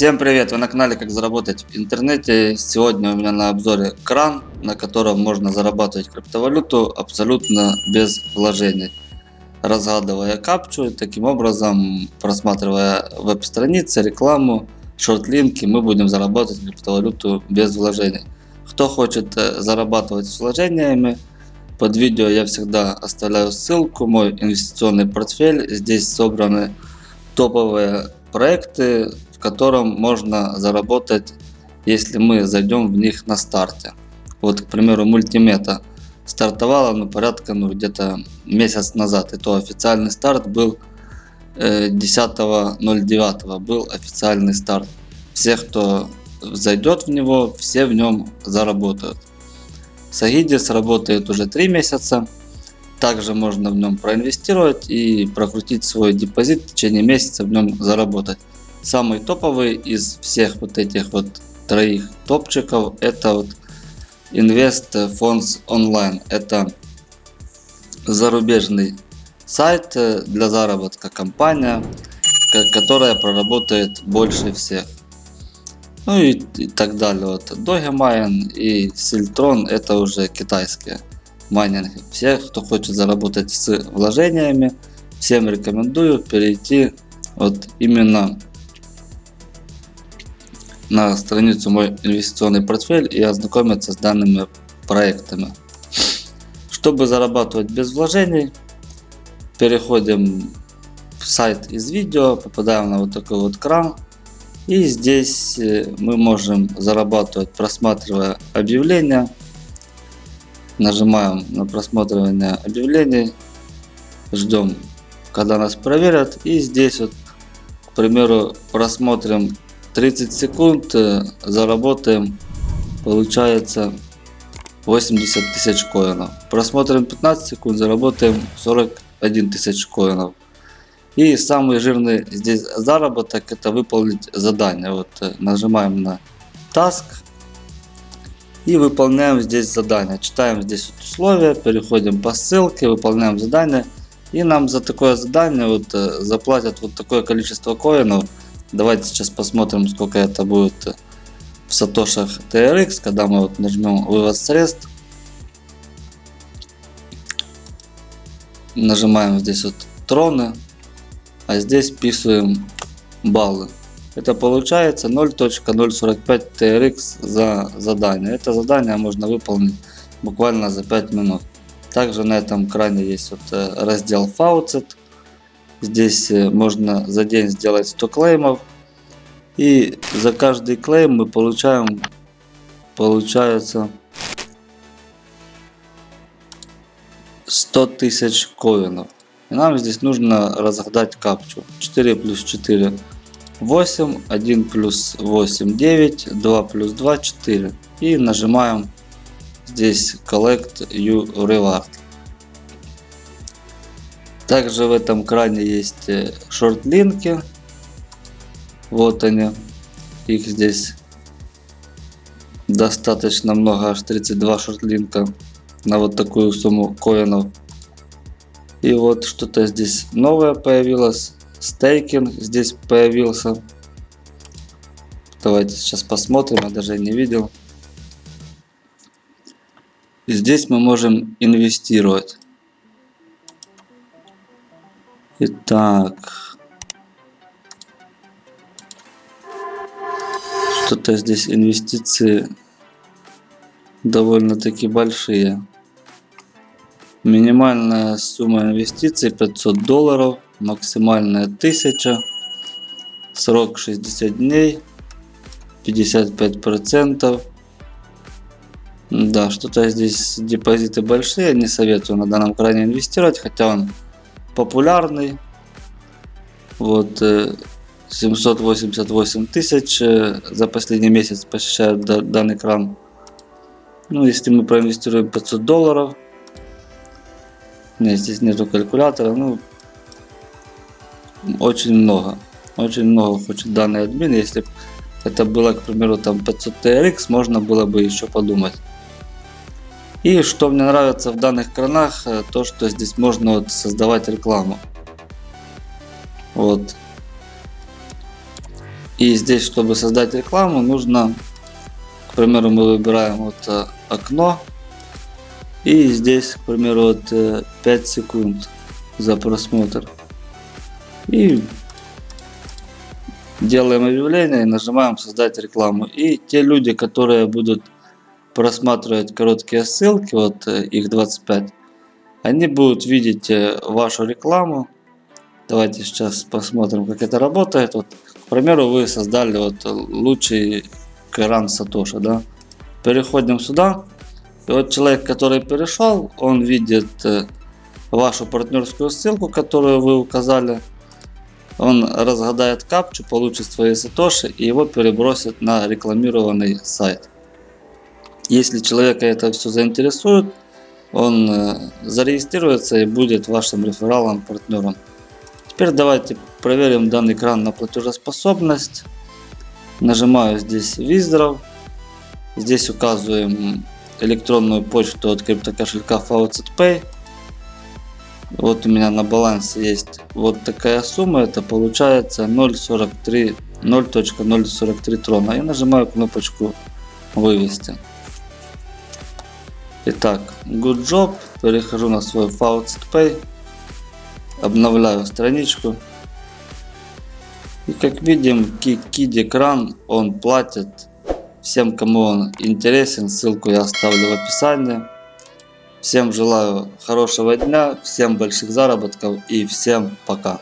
Всем привет! Вы на канале Как заработать в интернете. Сегодня у меня на обзоре кран, на котором можно зарабатывать криптовалюту абсолютно без вложений. Разгадывая капчу, таким образом просматривая веб-страницы, рекламу, шорт-линки, мы будем зарабатывать криптовалюту без вложений. Кто хочет э, зарабатывать с вложениями, под видео я всегда оставляю ссылку, мой инвестиционный портфель. Здесь собраны топовые проекты, котором можно заработать, если мы зайдем в них на старте. Вот, к примеру, мультимета стартовала ну, порядка ну, где-то месяц назад. И то официальный старт был э, 10.09. Был официальный старт. Всех, кто зайдет в него, все в нем заработают. Сагидис работает уже 3 месяца. Также можно в нем проинвестировать и прокрутить свой депозит в течение месяца в нем заработать. Самый топовый из всех вот этих вот троих топчиков это вот Invest Funds Online. Это зарубежный сайт для заработка компания, которая проработает больше всех. Ну и, и так далее. Вот Dogecoin и Siltron это уже китайские майнинги. Всех, кто хочет заработать с вложениями, всем рекомендую перейти вот именно на страницу мой инвестиционный портфель и ознакомиться с данными проектами. Чтобы зарабатывать без вложений, переходим в сайт из видео, попадаем на вот такой вот кран. И здесь э, мы можем зарабатывать, просматривая объявления. Нажимаем на просматривание объявлений. Ждем, когда нас проверят. И здесь вот, к примеру, просмотрим 30 секунд э, заработаем получается 80 тысяч коинов. Просмотрим 15 секунд заработаем 41 тысяч коинов. И самый жирный здесь заработок это выполнить задание. Вот э, нажимаем на task и выполняем здесь задание. Читаем здесь условия переходим по ссылке выполняем задание. И нам за такое задание вот э, заплатят вот такое количество коинов Давайте сейчас посмотрим, сколько это будет в сатошах TRX, когда мы вот нажмем вывод средств. Нажимаем здесь вот троны, а здесь вписываем баллы. Это получается 0.045 TRX за задание. Это задание можно выполнить буквально за 5 минут. Также на этом экране есть вот э, раздел Faucet. Здесь э, можно за день сделать 100 клеймов. И за каждый клейм мы получаем, получается, 100 тысяч коинов. И нам здесь нужно разгадать капчу. 4 плюс 4 8, 1 плюс 8 9, 2 плюс 2 4. И нажимаем здесь Collect You Reward. Также в этом кране есть э, шорт-линки. Вот они. Их здесь достаточно много, аж 32 шорт-линка на вот такую сумму коинов. И вот что-то здесь новое появилось. Стейкинг здесь появился. Давайте сейчас посмотрим, я даже не видел. И здесь мы можем инвестировать. Итак. Что-то здесь инвестиции довольно-таки большие. Минимальная сумма инвестиций 500 долларов, максимальная 1000, срок 60 дней, 55 процентов. Да, что-то здесь депозиты большие, не советую на данном кране инвестировать, хотя он популярный. Вот 788 э, тысяч за последний месяц посещают данный кран. Ну, если мы проинвестируем 500 долларов, нет, здесь нету калькулятора, ну, очень много, очень много хочет данный админ. Если это было, к примеру, там 500 TRX, можно было бы еще подумать. И что мне нравится в данных кранах, э, то что здесь можно вот создавать рекламу. Вот. И здесь, чтобы создать рекламу, нужно, к примеру, мы выбираем вот э, окно. И здесь, к примеру, вот э, 5 секунд за просмотр. И делаем объявление и нажимаем создать рекламу. И те люди, которые будут просматривать короткие ссылки, вот э, их 25, они будут видеть э, вашу рекламу. Давайте сейчас посмотрим, как это работает. Вот, к примеру, вы создали вот лучший кран Сатоша, да? Переходим сюда. И вот человек, который перешел, он видит э, вашу партнерскую ссылку, которую вы указали. Он разгадает капчу, получит свои сатоши и его перебросит на рекламированный сайт. Если человека это все заинтересует, он э, зарегистрируется и будет вашим рефералом, партнером. Теперь давайте проверим данный экран на платежеспособность. Нажимаю здесь Виздров. Здесь указываем электронную почту от криптокошелька FaucetPay. Вот у меня на балансе есть вот такая сумма. Это получается 0.43 0.043 трона. И нажимаю кнопочку вывести. Итак, good job. Перехожу на свой Faucet Pay. Обновляю страничку. И как видим, Kid экран он платит всем, кому он интересен. Ссылку я оставлю в описании. Всем желаю хорошего дня, всем больших заработков и всем пока.